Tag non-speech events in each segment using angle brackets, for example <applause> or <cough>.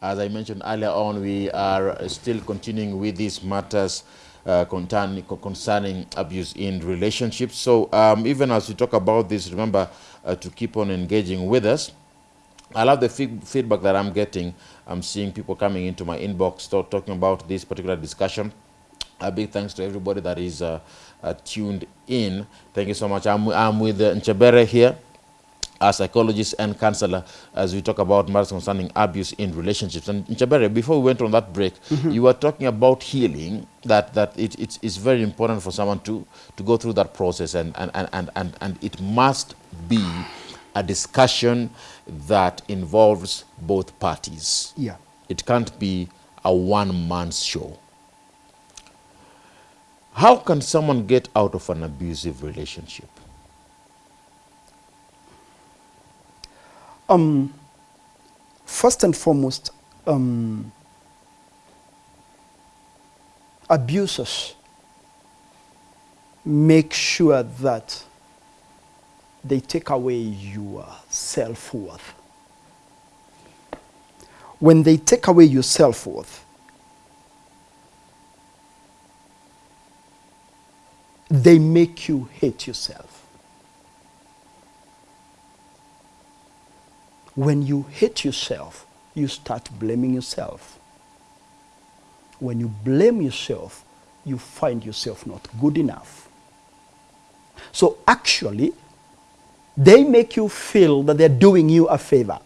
As I mentioned earlier on, we are still continuing with these matters uh, concerning, abuse in relationships. So um, even as we talk about this, remember uh, to keep on engaging with us. I love the feedback that I'm getting. I'm seeing people coming into my inbox talking about this particular discussion. A big thanks to everybody that is uh, uh, tuned in. Thank you so much. I'm, I'm with uh, here a psychologist and counselor as we talk about matters concerning abuse in relationships. And Nchabere, before we went on that break, mm -hmm. you were talking about healing, that, that it, it's, it's very important for someone to, to go through that process and, and, and, and, and it must be a discussion that involves both parties. Yeah. It can't be a one-man's show. How can someone get out of an abusive relationship? Um, first and foremost, um, abusers make sure that they take away your self-worth. When they take away your self-worth, they make you hate yourself. When you hate yourself, you start blaming yourself. When you blame yourself, you find yourself not good enough. So actually, they make you feel that they're doing you a favor.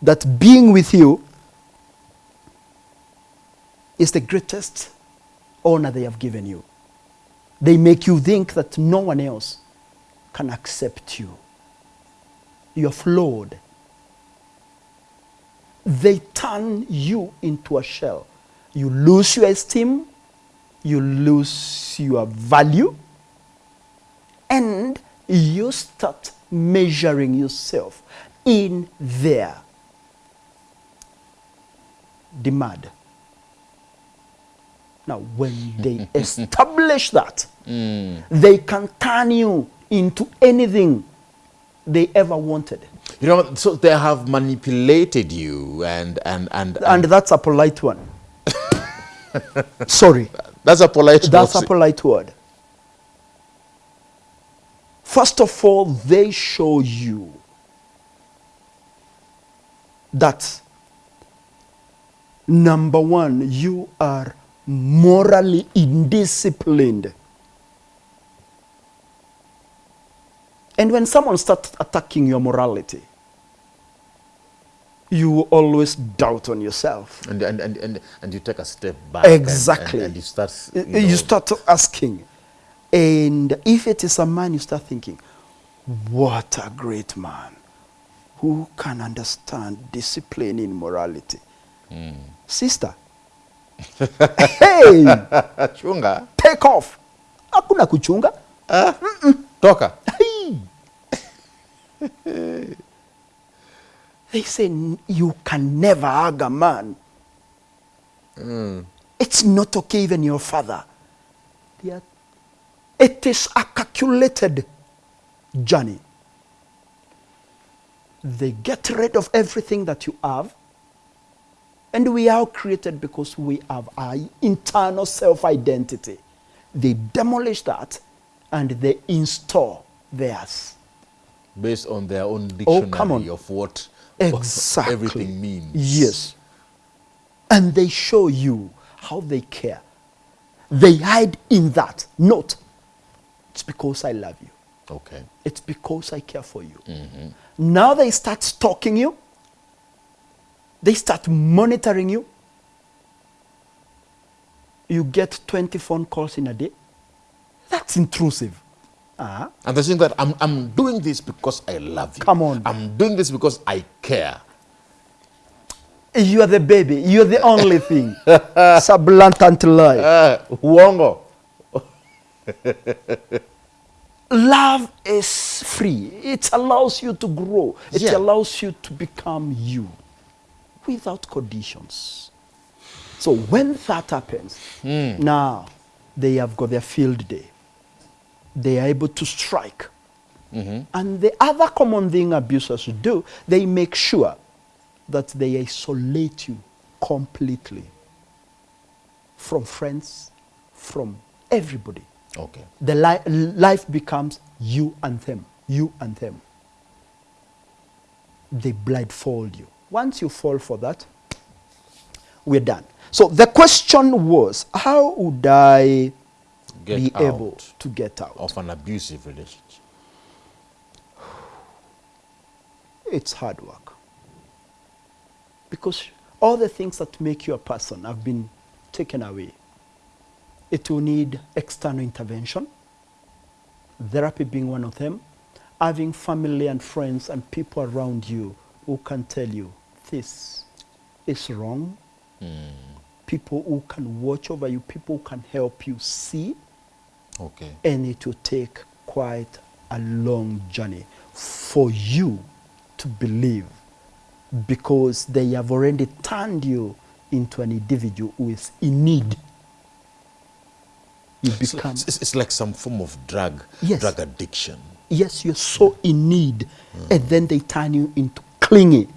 That being with you is the greatest honor they have given you. They make you think that no one else can accept you you're flawed. They turn you into a shell. You lose your esteem, you lose your value, and you start measuring yourself in their demand. Now, when they <laughs> establish that, mm. they can turn you into anything they ever wanted. You know, so they have manipulated you and... And, and, and, and that's a polite one. <laughs> Sorry. That's a polite That's a polite word. First of all, they show you that number one, you are morally indisciplined. And when someone starts attacking your morality, you always doubt on yourself. And, and, and, and, and you take a step back. Exactly. And, and, and you start... You, know, you, start asking. And if it is a man, you start thinking, what a great man who can understand discipline in morality. Mm. Sister, <laughs> hey! Chunga. Take off. Hakuna kuchunga. Mm -mm. Toka. <laughs> they say you can never hug a man. Mm. It's not okay, even your father. Are, it is a calculated journey. They get rid of everything that you have. And we are created because we have our internal self-identity. They demolish that and they install theirs based on their own dictionary oh, come of what exactly. everything means. Yes. And they show you how they care. They hide in that. Note, it's because I love you. Okay. It's because I care for you. Mm -hmm. Now they start stalking you. They start monitoring you. You get 20 phone calls in a day. That's intrusive. -huh. And they think that I'm, I'm doing this because I love you. Come on. I'm doing this because I care. You are the baby. You're the only thing. <laughs> blatant lie. Uh, uongo. <laughs> Love is free. It allows you to grow. It yeah. allows you to become you without conditions. So when that happens, mm. now they have got their field day they are able to strike. Mm -hmm. And the other common thing abusers do, they make sure that they isolate you completely from friends, from everybody. Okay. The li- life becomes you and them, you and them. They blindfold you. Once you fall for that, we're done. So the question was, how would I Get be able to get out? of an abusive relationship. It's hard work. Because all the things that make you a person have been taken away. It will need external intervention, therapy being one of them, having family and friends and people around you who can tell you this is wrong. Hmm. People who can watch over you, people who can help you see, Okay. and it will take quite a long journey for you to believe because they have already turned you into an individual who is in need. You So become, it's, it's like some form of drug, Yes. drug addiction. yes, you're so in need, and then they turn you into clingy.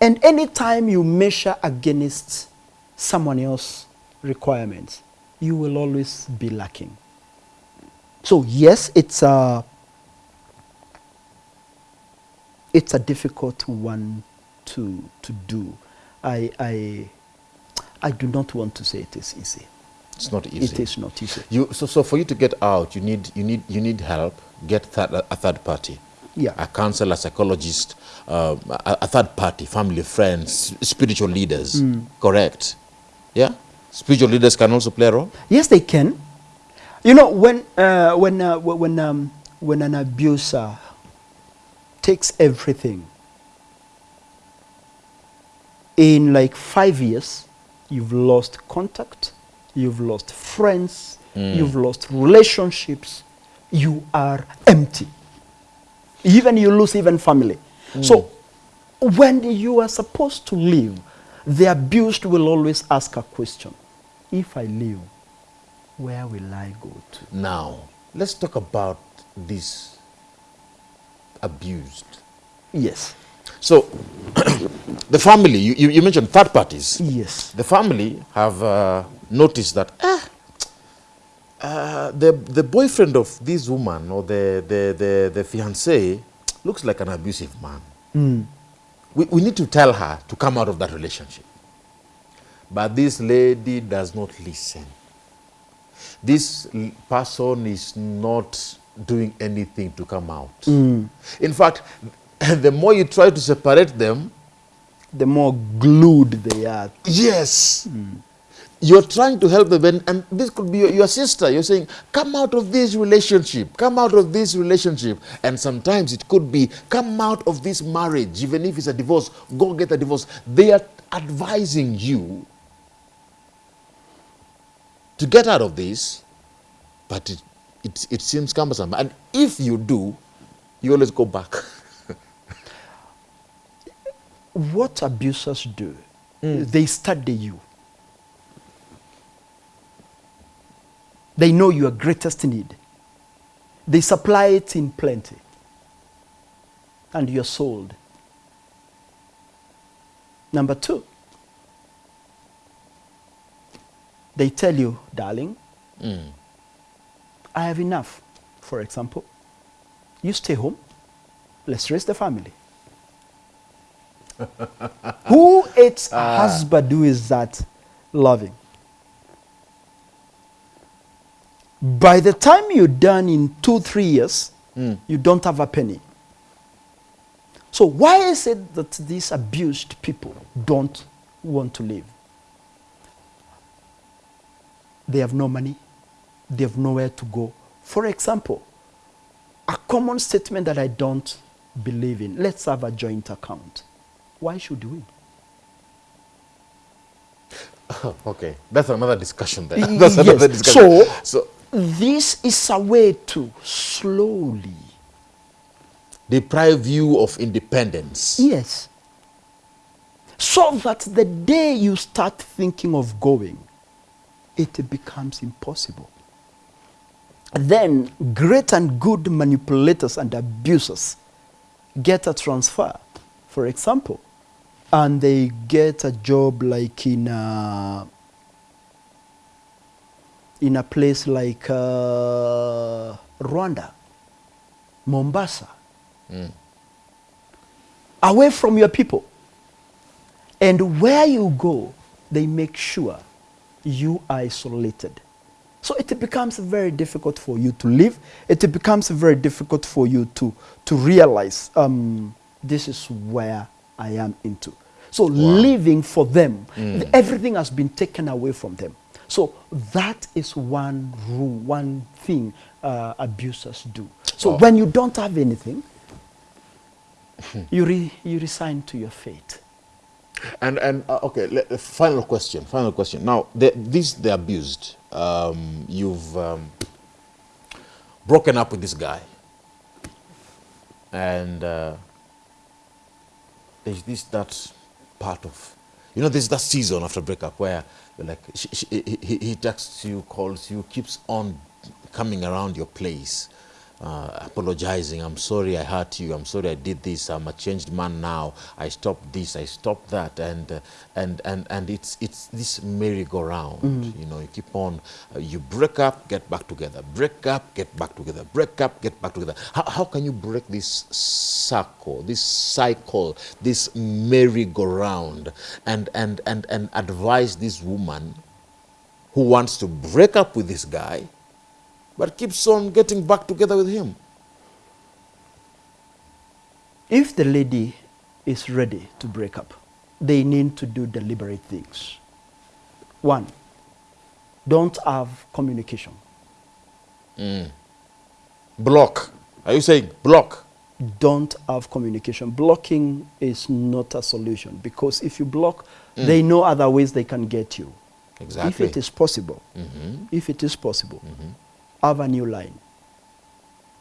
And anytime you measure against someone else's requirements, you will always be lacking. So yes, it's a it's a difficult one to to do. I I I do not want to say it is easy. It's not easy. It is not easy. You, so, so for you to get out, you need, you need, you need help. Get third, a third party. Yeah. A counselor, a psychologist, uh, a, a third party, family, friends, spiritual leaders. Mm. Correct. Yeah. Spiritual leaders can also play a role. Yes, they can. You know, when uh, when uh, when um, when an abuser takes everything in like five years, you've lost contact, you've lost friends, you've lost relationships, you are empty. Even you lose even family. So when you are supposed to leave, the abused will always ask a question. If I leave, where will I go to? Now, let's talk about this abused. Yes. So, <clears throat> the family, you, you, you mentioned third parties. Yes. The family have uh, noticed that ah, uh, the, the boyfriend of this woman or the, the, the, the fiancé looks like an abusive man. We, we need to tell her to come out of that relationship. But this lady does not listen. This person is not doing anything to come out. Mm. In fact, <laughs> the more you try to separate them, The more glued they are. Yes. You're trying to help them, and, and this could be your, your sister. You're saying, Come out of this relationship, come out of this relationship. And sometimes it could be, Come out of this marriage, even if it's a divorce, go get a divorce. They are advising you to get out of this, but it, it, it seems cumbersome. And if you do, you always go back. <laughs> What abusers do, hmm. they study you. They know your greatest need. They supply it in plenty. And you're sold. Number two, they tell you, darling, hmm. I have enough. For example, you stay home, let's raise the family. <laughs> who hates a husband who is that loving? By the time you're done in two, three years, hmm. you don't have a penny. So, why is it that these abused people don't want to live? They have no money, they have nowhere to go. For example, a common statement that I don't believe in let's have a joint account. Why should we? <laughs> okay, that's another discussion there. <laughs> That's another yes. discussion. So- so This is a way to slowly, deprive you of independence. yes, so that the day you start thinking of going, it becomes impossible. Then great and good manipulators and abusers get a transfer for example, and they get a job like in a, in a place like uh, Rwanda, Mombasa, away from your people. And where you go, they make sure you are isolated. So it becomes very difficult for you to live. It becomes very difficult for you to, to realize um, this is where I am into. So living for them, everything has been taken away from them. So that is one rule, one thing uh, abusers do. So Wow. when you don't have anything, <laughs> you, re, you resign to your fate. And and uh, okay, uh, final question. Final question. Now, the, this the abused. Um, you've um, broken up with this guy, and uh, there's this that part of, you know, there's that season after breakup where like she, she, he, he- he texts you, calls you, keeps on coming around your place. Uh, apologizing. I'm sorry I hurt you. I'm sorry I did this. I'm a changed man now. I stopped this. I stopped that. And uh, and and and it's it's this merry-go-round. You know, you keep on. Uh, you break up, get back together. Break up, get back together. Break up, get back together. How, how can you break this circle, this cycle, this merry-go-round, and and and and advise this woman who wants to break up with this guy? But keeps on getting back together with him. If the lady is ready to break up, they need to do deliberate things. One, don't have communication. Mm. Block. Are you saying block? Don't have communication. Blocking is not a solution because if you block, mm. they know other ways they can get you. Exactly. Mm-hmm. If it is possible, if it is possible, have a new line.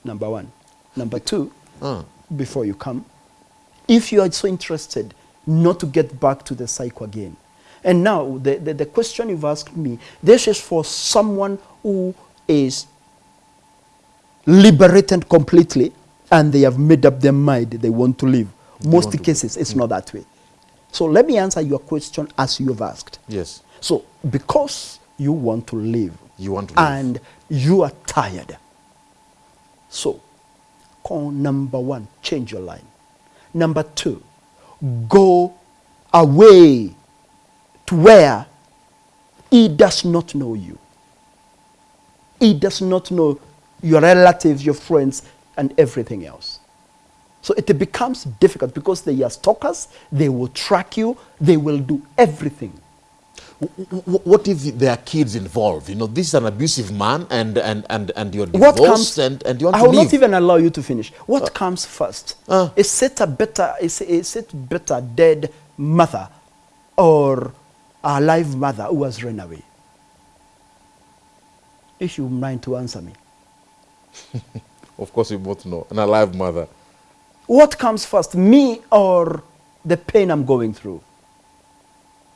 Number one. Number two, Uh, before you come, if you are so interested not to get back to the cycle again. And now, the, the, the question you've asked me, this is for someone who is liberated completely and they have made up their mind they want to live. Most cases, it's not that way. So let me answer your question as you've asked. yes. So, because you want to live, You want to live. and you are tired. So, call number one, change your line. Number two, go away to where he does not know you. He does not know your relatives, your friends, and everything else. So it becomes difficult because they are stalkers, they will track you, they will do everything. W- w- what if there are kids involved? You know, this is an abusive man, and and and and you're what divorced, comes and and you want I will not even allow you to finish. What comes first? Uh. is it a better is, is it better dead mother or a live mother who has run away? If you mind to answer me. <laughs> Of course, you both know. An alive mother. What comes first, me or the pain I'm going through?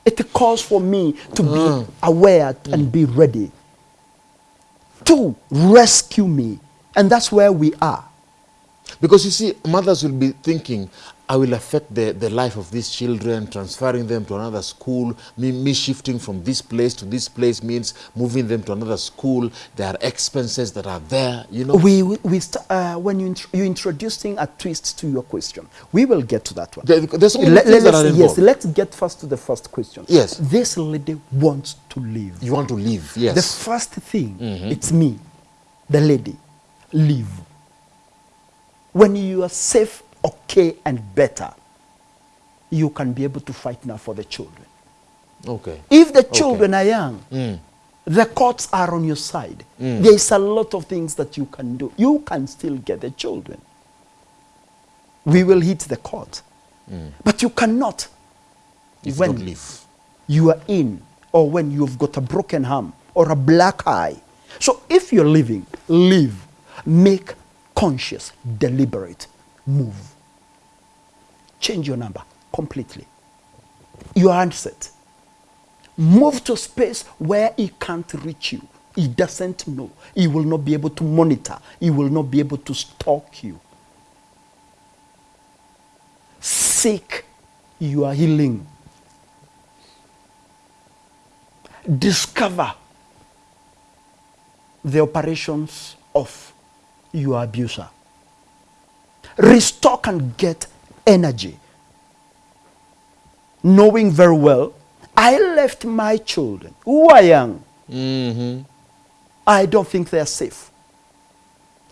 It calls for me to be mm. aware and be ready to rescue me. And that's where we are. Because you see, mothers will be thinking, I will affect the, the life of these children, transferring them to another school. Me, me shifting from this place to this place means moving them to another school. There are expenses that are there, you know. We, we, we uh, when you, int- you're introducing a twist to your question, we will get to that one. There- there's only Let- things that let's- are yes, let's get first to the first question. Yes. This lady wants to live. You want to leave, yes. The first thing, it's me, the lady, live. When you are safe, okay, and better, you can be able to fight now for the children. okay. If the children are young, Mm. the courts are on your side. There is a lot of things that you can do. You can still get the children. We will hit the court. But you cannot If when you don't leave. you are in or when you've got a broken arm or a black eye. So if you're living, live, make conscious, deliberate, move. Change your number completely. Your handset. Move to a space where he can't reach you. He doesn't know. He will not be able to monitor. He will not be able to stalk you. seek your healing. Discover the operations of your abuser. Restore and get energy. Knowing very well, I left my children who are young. Mm-hmm. I don't think they are safe.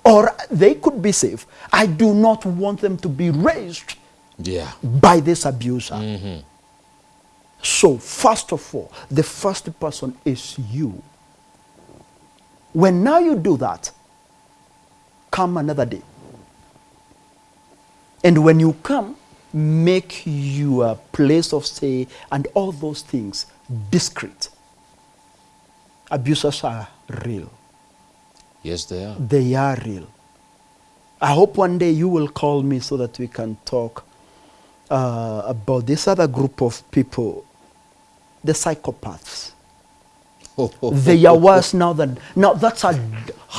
Or they could be safe. I do not want them to be raised Yeah. by this abuser. Mm-hmm. So, first of all, the first person is you. When now you do that, come another day. And when you come, make your place of stay and all those things discreet. Abusers are real. Yes, they are. They are real. I hope one day you will call me so that we can talk uh, about this other group of people, the psychopaths. <laughs> they are worse now than now. That's a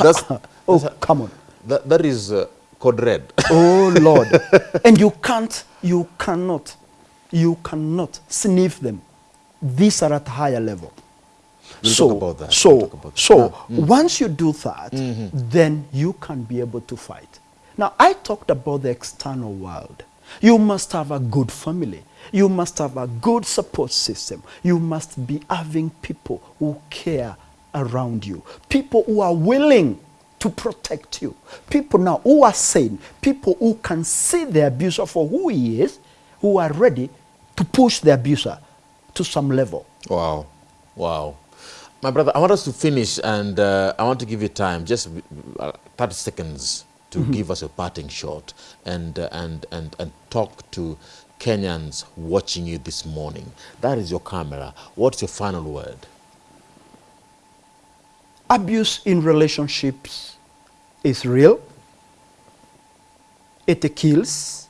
That's- <laughs> oh that's a- come on. That, that is uh, code red. <laughs> Oh Lord. <laughs> and you can't, you cannot, you cannot sniff them. These are at higher level. We'll so, talk about that. So, We'll about that. so once you do that, then you can be able to fight. Now, I talked about the external world. You must have a good family. You must have a good support system. You must be having people who care around you, people who are willing to protect you, people now who are sane, people who can see the abuser for who he is, who are ready to push the abuser to some level. Wow. Wow. My brother, I want us to finish and uh, I want to give you time, just uh, 30 seconds to give us a parting shot and, uh, and, and, and talk to Kenyans watching you this morning. That is your camera. What's your final word? abuse in relationships is real, it kills,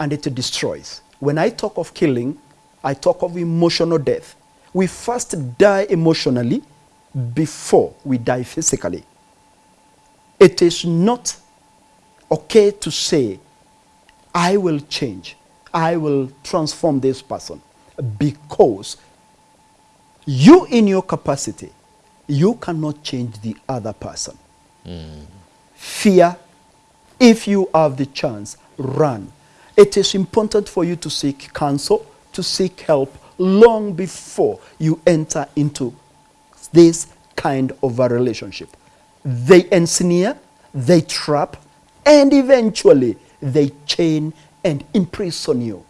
and it destroys. When I talk of killing, I talk of emotional death. We first die emotionally before we die physically. It is not okay to say, I will change, I will transform this person, because you, in your capacity, you cannot change the other person. Fear, if you have the chance, run. It is important for you to seek counsel, to seek help long before you enter into this kind of a relationship. They ensnare, they trap, and eventually they chain and imprison you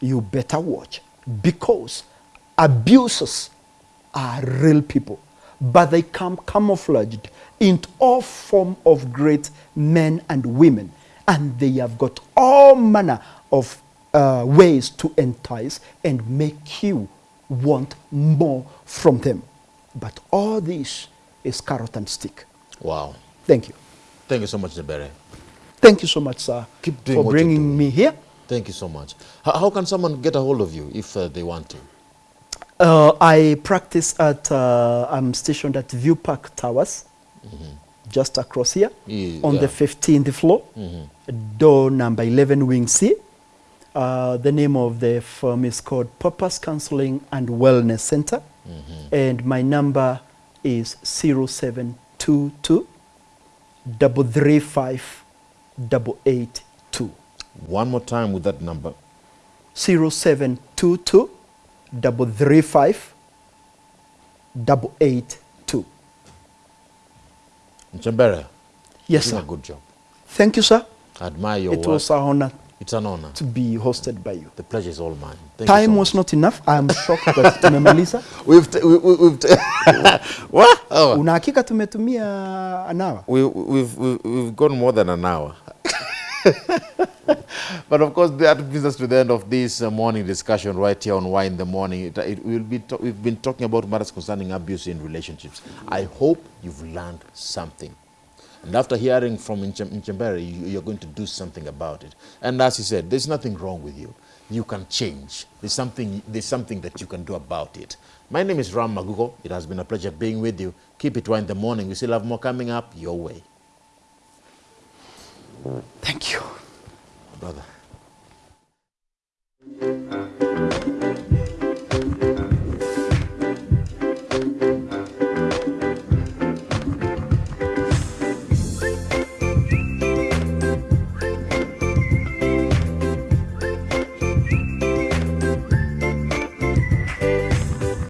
you better watch because abusers are real people but they come camouflaged in all form of great men and women and they have got all manner of uh, ways to entice and make you want more from them but all this is carrot and stick Wow. thank you Thank you so much, Nebere. thank you so much sir Keep doing for bringing me here Thank you so much. How, how can someone get a hold of you if uh, they want to? Uh, I practice at, uh, I'm stationed at View Park Towers, just across here, Ye- on the 15th floor, door number 11, Wing C. Uh, the name of the firm is called Purpose Counseling and Wellness Center, and my number is 0722 335 882. One more time with that number. 0722 335 882. Nchembere, Yes, you're yes, sir. a good job. Thank you, sir. I admire your It work. was an honor It's an honor. to be hosted by you. The pleasure is all mine. Thank Time so was much. not enough. I am shocked that <laughs> tumemaliza. We've, t- we, we, we've t- <laughs> what? Oh, Una hakika tumetumia an hour. we, we've, we've, we've gone more than an hour. <laughs> but of course, that brings us to the end of this uh, morning discussion right here on Why in the Morning. It, it will be we've been talking about matters concerning abuse in relationships. I hope you've learned something. And after hearing from Nchem- Nchembere, you, you're going to do something about it. And as he said, there's nothing wrong with you. You can change. There's something, there's something that you can do about it. My name is Ram Magugo. It has been a pleasure being with you. Keep it one in the morning. We still have more coming up your way. Thank you. Brother. Uh,